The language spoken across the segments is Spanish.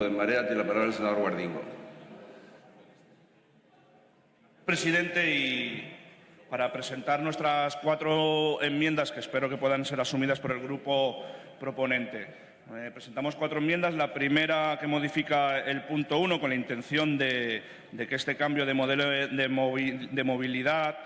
de Marea tiene la palabra el senador Guardingo. Presidente, y para presentar nuestras cuatro enmiendas que espero que puedan ser asumidas por el grupo proponente. Eh, presentamos cuatro enmiendas. La primera que modifica el punto uno con la intención de, que este cambio de modelo de, movilidad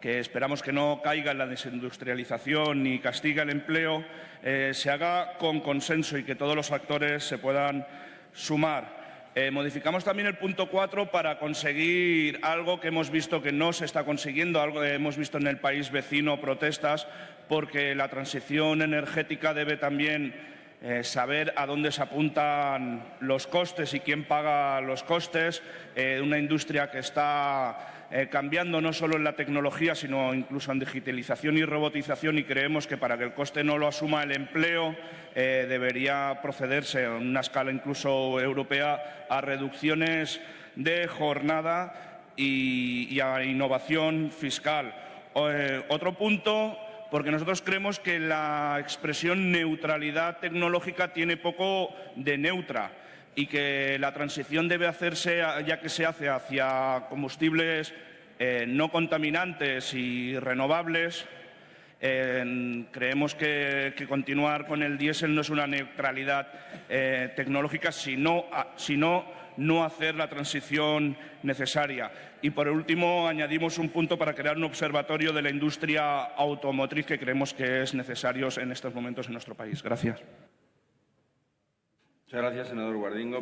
que esperamos que no caiga en la desindustrialización ni castiga el empleo, eh, se haga con consenso y que todos los actores se puedan sumar. Eh, modificamos también el punto 4 para conseguir algo que hemos visto que no se está consiguiendo, algo que hemos visto en el país vecino, protestas, porque la transición energética debe también eh, saber a dónde se apuntan los costes y quién paga los costes. Eh, una industria que está eh, cambiando no solo en la tecnología, sino incluso en digitalización y robotización y creemos que para que el coste no lo asuma el empleo debería procederse en una escala incluso europea a reducciones de jornada y, a innovación fiscal. otro punto porque nosotros creemos que la expresión neutralidad tecnológica tiene poco de neutra y que la transición debe hacerse, ya que se hace hacia combustibles eh, no contaminantes y renovables, creemos que, continuar con el diésel no es una neutralidad eh, tecnológica, sino, sino no hacer la transición necesaria. Y, por último, añadimos un punto para crear un observatorio de la industria automotriz que creemos que es necesario en estos momentos en nuestro país. Gracias. Muchas gracias, senador Guardingo.